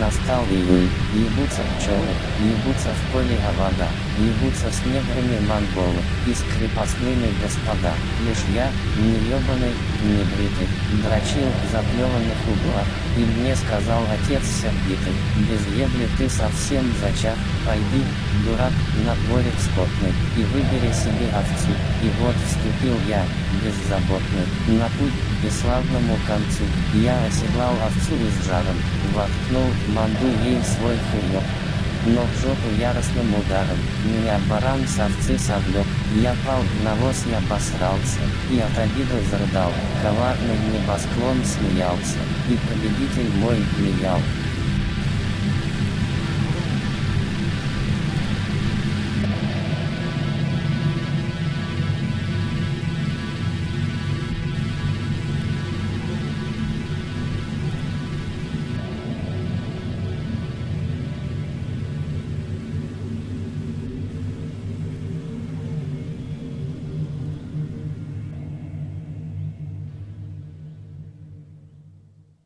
стал июль, ебутся пчелы, ебутся в поле вода, ебутся с неграми монголы, и с крепостными господа. Лишь я, не ебаный, не бритый, дрочил в заплеванных углах, и мне сказал отец сердитый, без ебли ты совсем зачах, пойди, дурак, на дворик скотный, и выбери себе овцу. И вот вступил я, беззаботный, на путь бесславному концу. Я оседлал овцу и с жаром, воткнул манду ей свой хуёк. Но в жопу яростным ударом, меня баран с овцы совлек, я пал, навоз я обосрался, и от обиды зарыдал, коварный небосклон смеялся, и победитель мой плеял,